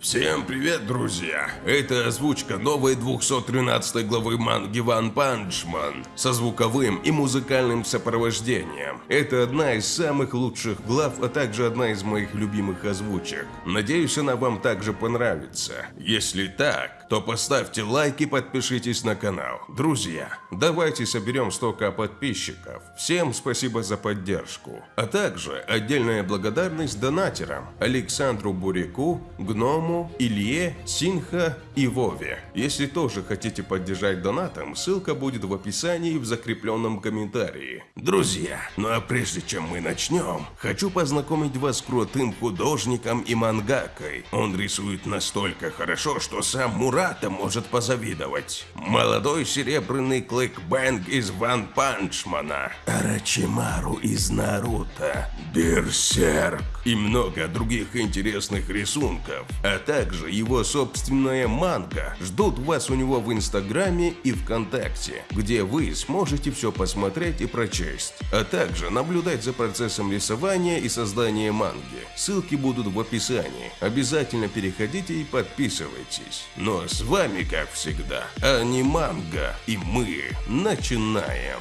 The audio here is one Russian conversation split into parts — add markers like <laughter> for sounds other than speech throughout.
Всем привет, друзья! Это озвучка новой 213 главы манги One Punch Man со звуковым и музыкальным сопровождением. Это одна из самых лучших глав, а также одна из моих любимых озвучек. Надеюсь, она вам также понравится. Если так, то поставьте лайк и подпишитесь на канал. Друзья, давайте соберем 100к подписчиков. Всем спасибо за поддержку. А также отдельная благодарность донатерам Александру Буряку, Гному, Илье, Синха и Вове. Если тоже хотите поддержать донатом, ссылка будет в описании и в закрепленном комментарии. Друзья, ну а прежде чем мы начнем, хочу познакомить вас с крутым художником и мангакой. Он рисует настолько хорошо, что сам Мурата может позавидовать. Молодой серебряный клыкбэнг из Ван Панчмана, Арачимару из Наруто, Берсерк и много других интересных рисунков, а также его собственная манга ждут вас у него в Инстаграме и ВКонтакте, где вы сможете все посмотреть и прочесть, а также наблюдать за процессом рисования и создания манги. Ссылки будут в описании. Обязательно переходите и подписывайтесь. Ну а с вами, как всегда, Аниманга, и мы начинаем.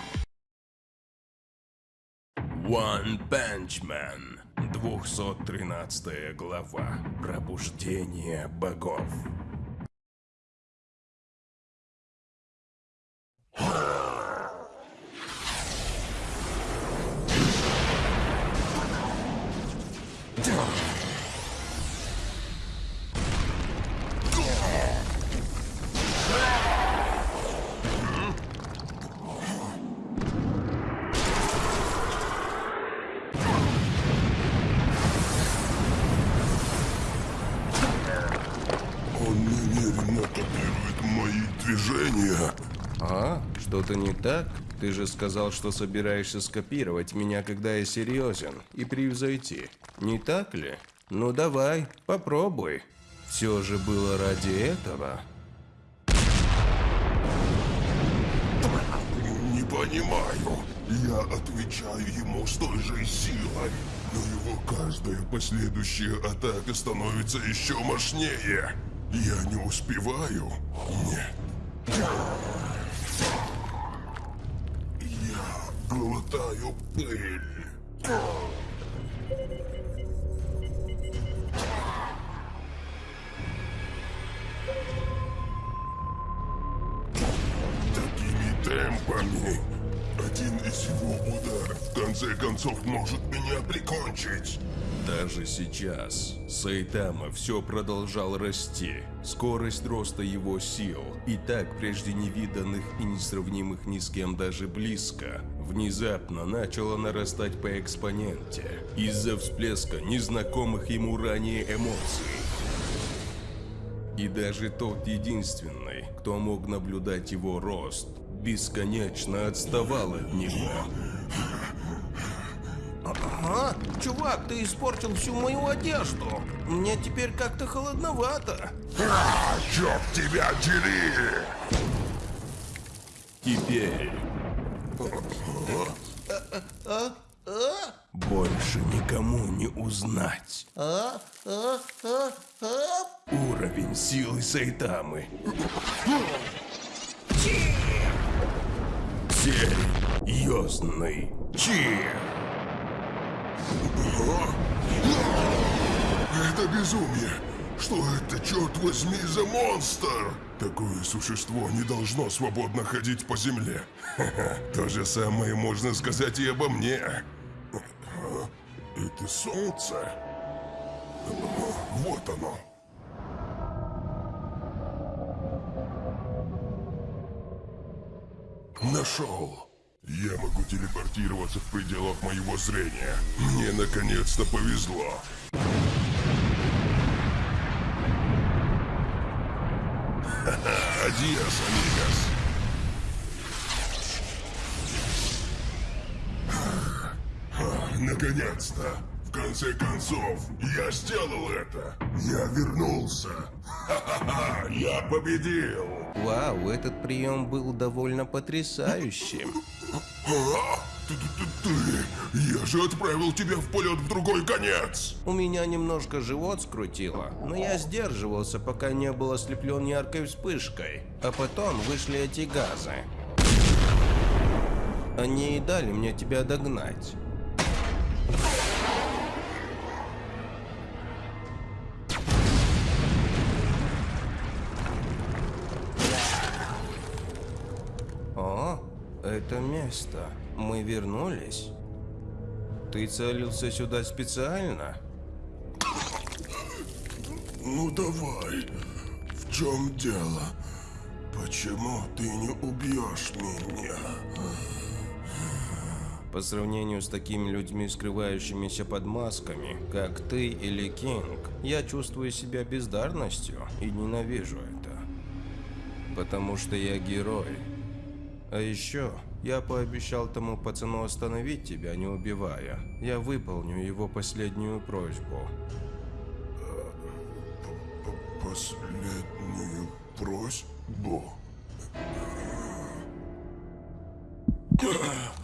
One Punch Man 213 глава. Пробуждение богов. Копирует мои движения. А, что-то не так? Ты же сказал, что собираешься скопировать меня, когда я серьезен, и превзойти. Не так ли? Ну давай, попробуй. Все же было ради этого. Не понимаю. Я отвечаю ему с той же силой. Но его каждая последующая атака становится еще мощнее. Я не успеваю. Нет. Я глотаю пыль. Такими темпами один из его ударов в конце концов может меня прикончить. Даже сейчас Сайтама все продолжал расти. Скорость роста его сил, и так прежде невиданных и несравнимых ни с кем даже близко, внезапно начала нарастать по экспоненте из-за всплеска незнакомых ему ранее эмоций. И даже тот единственный, кто мог наблюдать его рост, бесконечно отставал от него. Ага, чувак, ты испортил всю мою одежду. Мне теперь как-то холодновато. А, черт тебя дери! Теперь больше никому не узнать. А, а, а, а. Уровень силы Сайтамы. Серьезный Чи. Это безумие! Что это, черт возьми, за монстр? Такое существо не должно свободно ходить по земле. Ха-ха, <laughs> То же самое можно сказать и обо мне. Это солнце? Вот оно. Нашел. Я могу телепортироваться в пределах моего зрения. Мне наконец-то повезло. Ха-ха. Наконец-то! В конце концов, я сделал это! Я вернулся! Ха-ха-ха! Я победил! Вау, этот прием был довольно потрясающим. Ты, я же отправил тебя в полет в другой конец. У меня немножко живот скрутило, но я сдерживался, пока не был ослеплен яркой вспышкой. А потом вышли эти газы. Они и дали мне тебя догнать. Это место. Мы вернулись. Ты целился сюда специально? Ну давай, в чем дело? Почему ты не убьешь меня? По сравнению с такими людьми, скрывающимися под масками, как ты или Кинг, я чувствую себя бездарностью и ненавижу это. Потому что я герой. А еще я пообещал тому пацану остановить тебя, не убивая. Я выполню его последнюю просьбу. Последнюю просьбу. <coughs>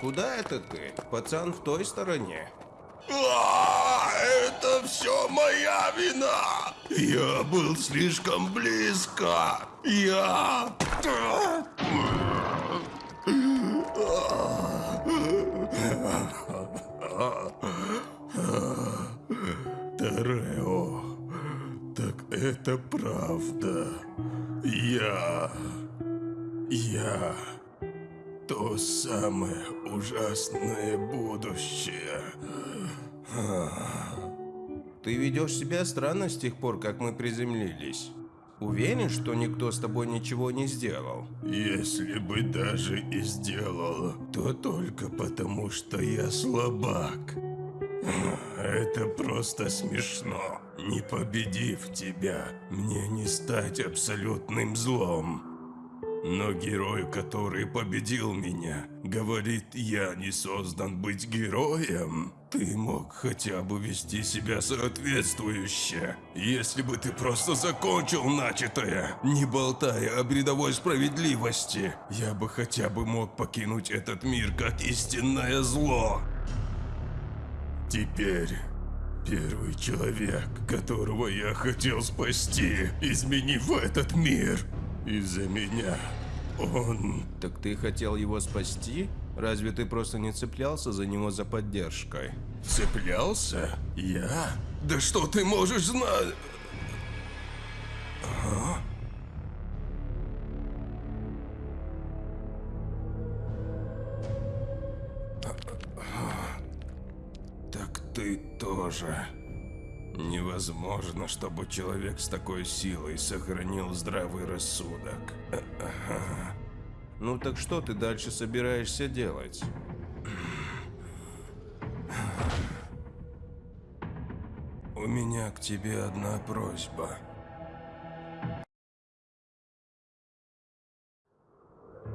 куда это ты? Пацан в той стороне. А, Это все моя вина! Я был слишком близко! Я... Тарео, так это правда. Я... Я... То самое ужасное будущее. Ты ведешь себя странно с тех пор, как мы приземлились. Уверен, что никто с тобой ничего не сделал? Если бы даже и сделал, то только потому, что я слабак. Это просто смешно. Не победив тебя, мне не стать абсолютным злом. Но герой, который победил меня, говорит, я не создан быть героем. Ты мог хотя бы вести себя соответствующе. Если бы ты просто закончил начатое, не болтая о бредовой справедливости, я бы хотя бы мог покинуть этот мир как истинное зло. Теперь первый человек, которого я хотел спасти, изменив этот мир из-за меня, он... Так ты хотел его спасти? Разве ты просто не цеплялся за него за поддержкой? Цеплялся? Я? Да что ты можешь знать? Так ты тоже. Невозможно, чтобы человек с такой силой сохранил здравый рассудок. Ну так что ты дальше собираешься делать? У меня к тебе одна просьба.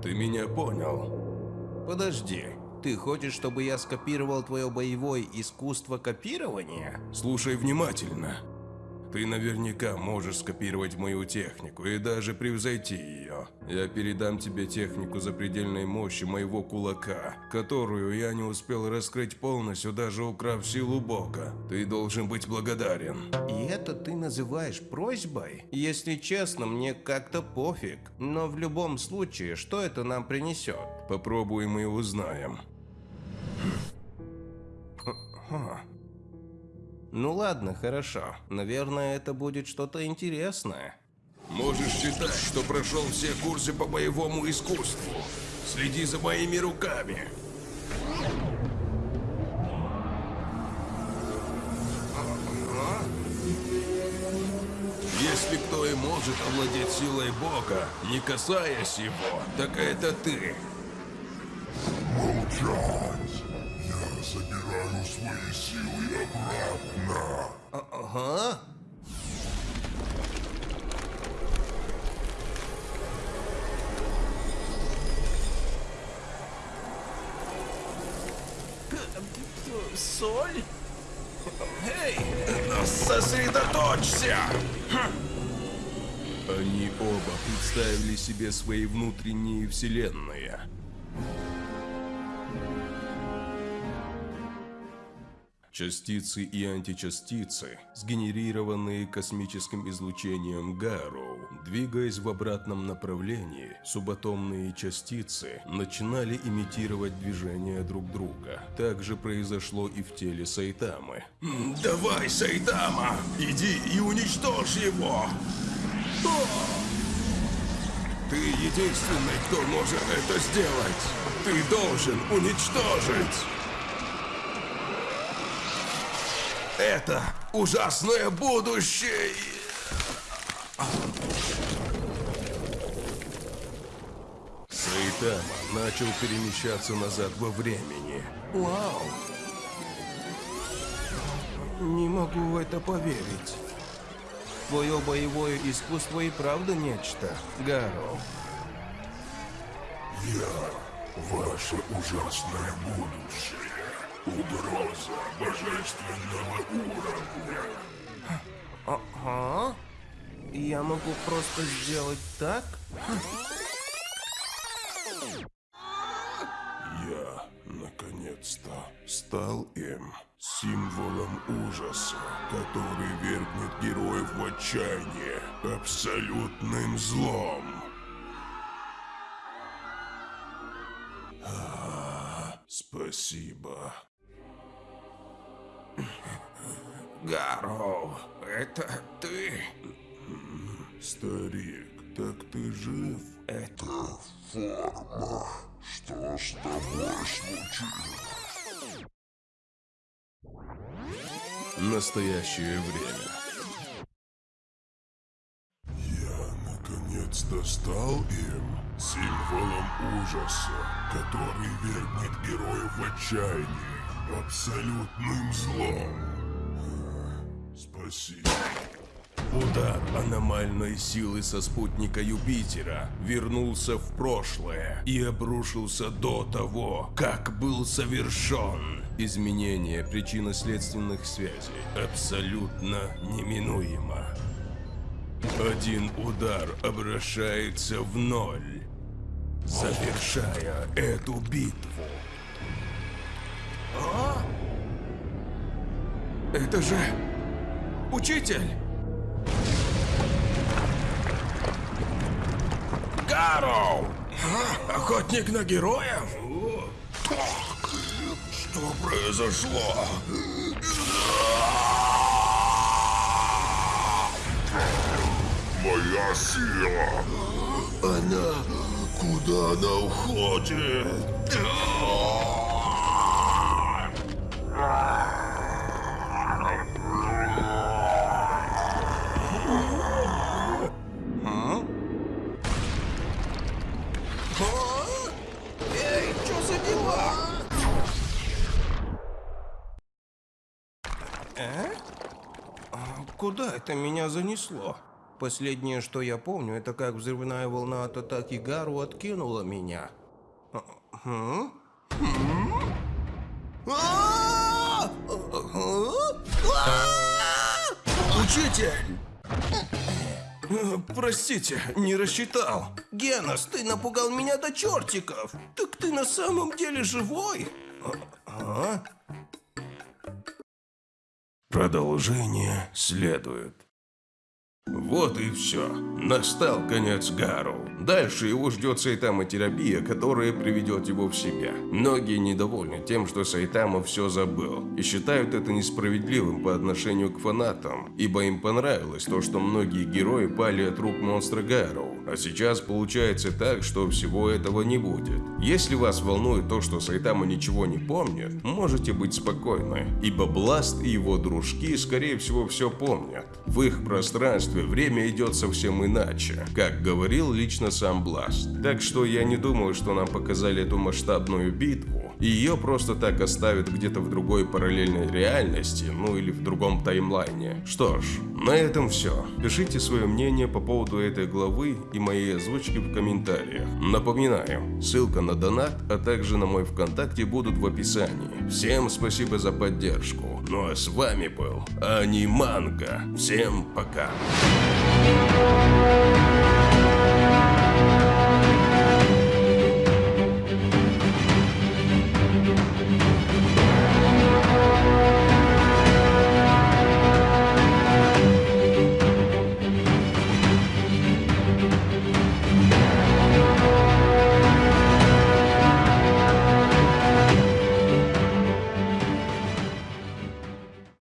Ты меня понял? Подожди, ты хочешь, чтобы я скопировал твое боевое искусство копирования? Слушай внимательно. Ты наверняка можешь скопировать мою технику и даже превзойти ее. Я передам тебе технику запредельной мощи моего кулака, которую я не успел раскрыть полностью, даже украв силу Бога. Ты должен быть благодарен. И это ты называешь просьбой? Если честно, мне как-то пофиг. Но в любом случае, что это нам принесет? Попробуем и узнаем. Ну ладно, хорошо. Наверное, это будет что-то интересное. Можешь считать, что прошел все курсы по боевому искусству. Следи за моими руками. Если кто и может овладеть силой Бога, не касаясь его, так это ты. Молчать! Обратно. Ага. Соль? Эй, сосредоточься! Они оба представили себе свои внутренние вселенные. Частицы и античастицы, сгенерированные космическим излучением Гарроу, двигаясь в обратном направлении, субатомные частицы начинали имитировать движения друг друга. Так же произошло и в теле Сайтамы. Давай, Сайтама, иди и уничтожь его! Ты единственный, кто может это сделать! Ты должен уничтожить! Это ужасное будущее! Сайтама начал перемещаться назад во времени. Вау! Не могу в это поверить. Твое боевое искусство и правда нечто, Гаро. Я – ваше ужасное будущее. Угроза божественного уровня. Ага. Я могу просто сделать так? Я, наконец-то, стал им символом ужаса, который вергнет героев в отчаяние абсолютным злом. А, спасибо. Гароу, это ты? Старик, так ты жив? Это Форма, что с тобой случилось? Настоящее время. Я наконец-то стал им символом ужаса, который вергнет героев в отчаяние абсолютным злом. Спасибо. Удар аномальной силы со спутника Юпитера вернулся в прошлое и обрушился до того, как был совершен. Изменение причинно-следственных связей абсолютно неминуемо. Один удар обращается в ноль, завершая эту битву. Это же... Учитель! Гароу! Охотник на героев? Что произошло? Моя сила! Она... Куда она уходит? Куда это меня занесло? Последнее, что я помню, это как взрывная волна от атаки Гару откинула меня. Учитель! Простите, не рассчитал. Генос, ты напугал меня до чертиков. Так ты на самом деле живой? А? Продолжение следует. Вот и все. Настал конец Гару. Дальше его ждет Сайтама-терапия, которая приведет его в себя. Многие недовольны тем, что Сайтама все забыл, и считают это несправедливым по отношению к фанатам, ибо им понравилось то, что многие герои пали от рук монстра Гару. А сейчас получается так, что всего этого не будет. Если вас волнует то, что Сайтама ничего не помнит, можете быть спокойны, ибо Бласт и его дружки, скорее всего, все помнят. В их пространстве время идет совсем иначе, как говорил лично сам Бласт. Так что я не думаю, что нам показали эту масштабную битву, и ее просто так оставят где-то в другой параллельной реальности, ну или в другом таймлайне. Что ж, на этом все. Пишите свое мнение по поводу этой главы и моей озвучки в комментариях. Напоминаю, ссылка на донат, а также на мой ВКонтакте будут в описании. Всем спасибо за поддержку. Ну а с вами был Аниманка. Всем пока. Thank